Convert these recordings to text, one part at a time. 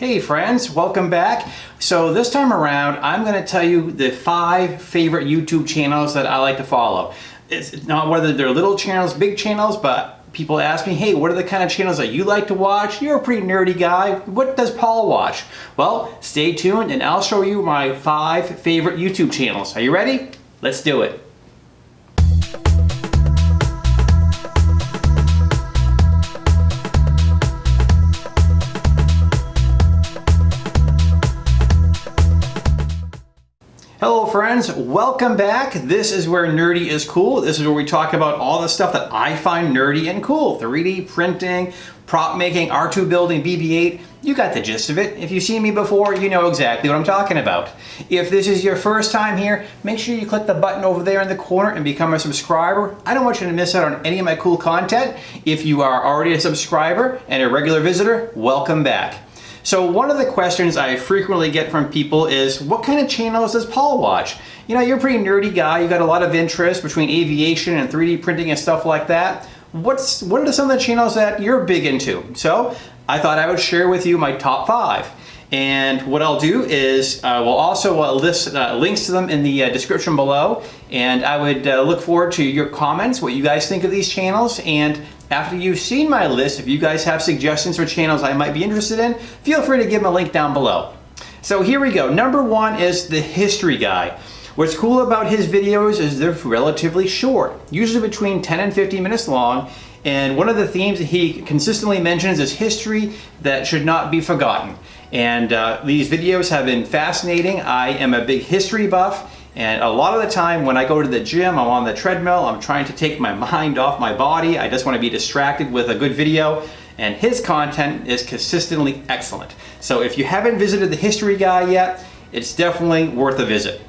Hey friends, welcome back. So this time around, I'm gonna tell you the five favorite YouTube channels that I like to follow. It's not whether they're little channels, big channels, but people ask me, hey, what are the kind of channels that you like to watch? You're a pretty nerdy guy. What does Paul watch? Well, stay tuned and I'll show you my five favorite YouTube channels. Are you ready? Let's do it. Friends, welcome back. This is where nerdy is cool. This is where we talk about all the stuff that I find nerdy and cool. 3D printing, prop making, R2 building, BB-8. You got the gist of it. If you've seen me before, you know exactly what I'm talking about. If this is your first time here, make sure you click the button over there in the corner and become a subscriber. I don't want you to miss out on any of my cool content. If you are already a subscriber and a regular visitor, welcome back. So one of the questions I frequently get from people is, what kind of channels does Paul watch? You know, you're a pretty nerdy guy, you got a lot of interest between aviation and 3D printing and stuff like that. What's What are some of the channels that you're big into? So I thought I would share with you my top five. And what I'll do is uh, we'll also uh, list uh, links to them in the uh, description below. And I would uh, look forward to your comments, what you guys think of these channels. And after you've seen my list, if you guys have suggestions for channels I might be interested in, feel free to give them a link down below. So here we go. Number one is the history guy. What's cool about his videos is they're relatively short, usually between 10 and 15 minutes long, and one of the themes that he consistently mentions is history that should not be forgotten. And uh, these videos have been fascinating. I am a big history buff and a lot of the time when I go to the gym, I'm on the treadmill, I'm trying to take my mind off my body. I just want to be distracted with a good video. And his content is consistently excellent. So if you haven't visited the History Guy yet, it's definitely worth a visit.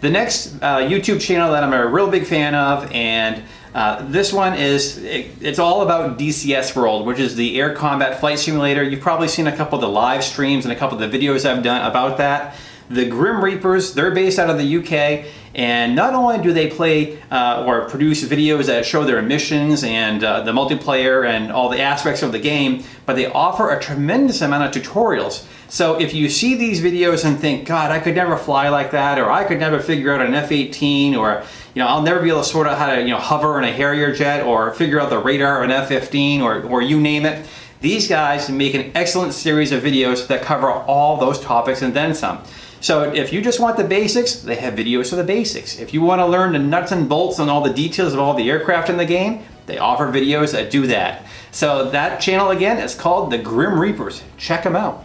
The next uh, YouTube channel that I'm a real big fan of and uh, this one is, it, it's all about DCS World, which is the Air Combat Flight Simulator. You've probably seen a couple of the live streams and a couple of the videos I've done about that. The Grim Reapers, they're based out of the UK, and not only do they play uh, or produce videos that show their missions and uh, the multiplayer and all the aspects of the game, but they offer a tremendous amount of tutorials. So if you see these videos and think, God, I could never fly like that, or I could never figure out an F-18, or you know, I'll never be able to sort out how to, you know, hover in a Harrier jet or figure out the radar of an F-15 or, or you name it. These guys make an excellent series of videos that cover all those topics and then some. So if you just want the basics, they have videos for the basics. If you want to learn the nuts and bolts and all the details of all the aircraft in the game, they offer videos that do that. So that channel again is called the Grim Reapers. Check them out.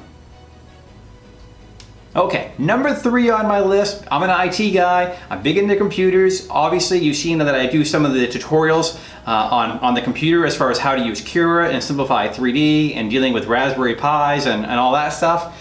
Okay, number three on my list, I'm an IT guy, I'm big into computers. Obviously, you've seen that I do some of the tutorials uh, on, on the computer as far as how to use Cura and Simplify 3D and dealing with Raspberry Pis and, and all that stuff.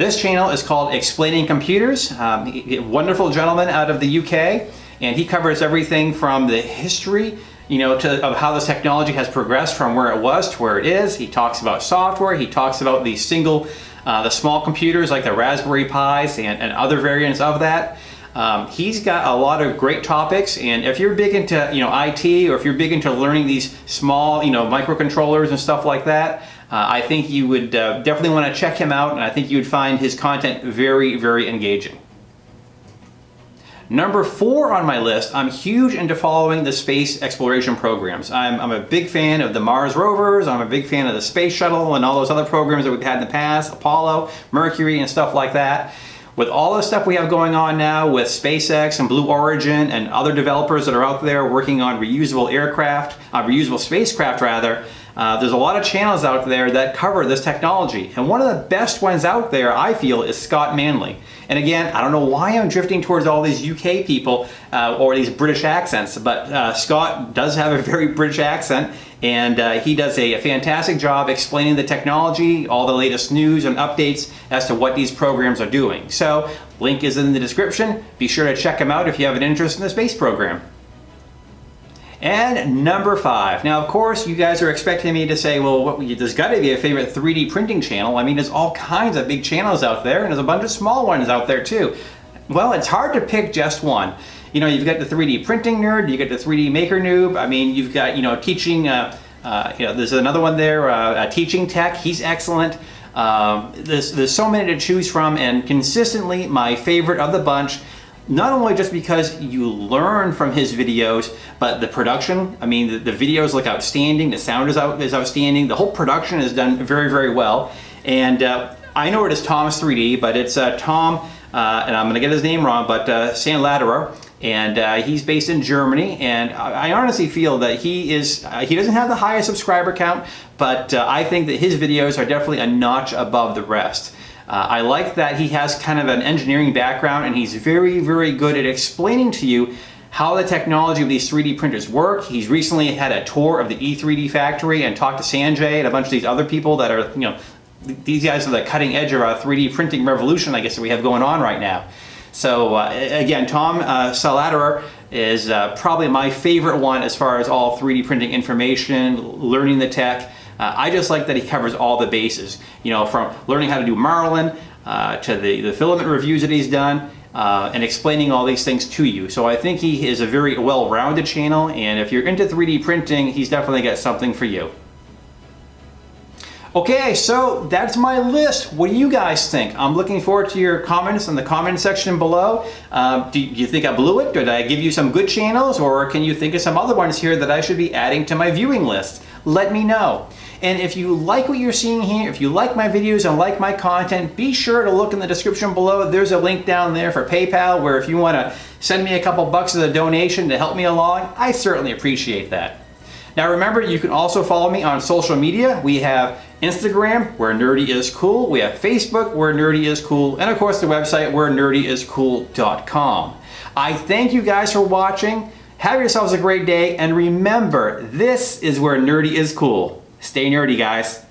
This channel is called Explaining Computers. Um, wonderful gentleman out of the UK, and he covers everything from the history you know, to, of how this technology has progressed from where it was to where it is. He talks about software, he talks about the single uh, the small computers like the Raspberry Pis and, and other variants of that. Um, he's got a lot of great topics and if you're big into you know IT or if you're big into learning these small you know microcontrollers and stuff like that uh, I think you would uh, definitely want to check him out and I think you would find his content very very engaging. Number four on my list, I'm huge into following the space exploration programs. I'm, I'm, a big fan of the Mars rovers, I'm a big fan of the space shuttle and all those other programs that we've had in the past, Apollo, Mercury and stuff like that. With all the stuff we have going on now with SpaceX and Blue Origin and other developers that are out there working on reusable aircraft, uh, reusable spacecraft rather, uh, there's a lot of channels out there that cover this technology. And one of the best ones out there, I feel, is Scott Manley. And again, I don't know why I'm drifting towards all these UK people uh, or these British accents, but uh, Scott does have a very British accent and uh, he does a, a, fantastic job explaining the technology, all the latest news and updates as to what these programs are doing. So, link is in the description. Be sure to check him out if you have an interest in the space program. And number five. Now, of course, you guys are expecting me to say, well, what, there's got to be a favorite 3D printing channel. I mean, there's all kinds of big channels out there, and there's a bunch of small ones out there too. Well, it's hard to pick just one. You know, you've got the 3D printing nerd, you got the 3D maker noob. I mean, you've got, you know, teaching, uh, uh, you know, there's another one there, uh, teaching tech. He's excellent. Um, there's, there's so many to choose from and consistently my favorite of the bunch not only just because you learn from his videos, but the production, I mean, the, the videos look outstanding, the sound is, out, is outstanding, the whole production is done very, very well. And uh, I know it is Thomas 3D, but it's uh, Tom, uh, and I'm gonna get his name wrong, but uh, Sandladerer, and uh, he's based in Germany, and I, I honestly feel that he is, uh, he doesn't have the highest subscriber count, but uh, I think that his videos are definitely a notch above the rest. Uh, I like that he has kind of an engineering background and he's very, very good at explaining to you how the technology of these 3D printers work. He's recently had a tour of the E3D factory and talked to Sanjay and a bunch of these other people that are, you know, these guys are the cutting edge of our 3D printing revolution, I guess, that we have going on right now. So uh, again, Tom uh, Sandladerer is uh, probably my favorite one as far as all 3D printing information, learning the tech. Uh, I just like that he covers all the bases, you know, from learning how to do Marlin uh, to the, the filament reviews that he's done uh, and explaining all these things to you. So I think he is a very well-rounded channel and if you're into 3D printing, he's definitely got something for you. Okay, so that's my list. What do you guys think? I'm looking forward to your comments in the comment section below. Um, do you think I blew it? Did I give you some good channels or can you think of some other ones here that I should be adding to my viewing list? Let me know. And if you like what you're seeing here, if you like my videos and like my content, be sure to look in the description below. There's a link down there for PayPal where if you want to send me a couple bucks as a donation to help me along, I certainly appreciate that. Now remember, you can also follow me on social media. We have Instagram, where nerdy is cool. We have Facebook, where nerdy is cool. And of course the website, where nerdyiscool.com. I thank you guys for watching. Have yourselves a great day. And remember, this is where nerdy is cool. Stay nerdy, guys.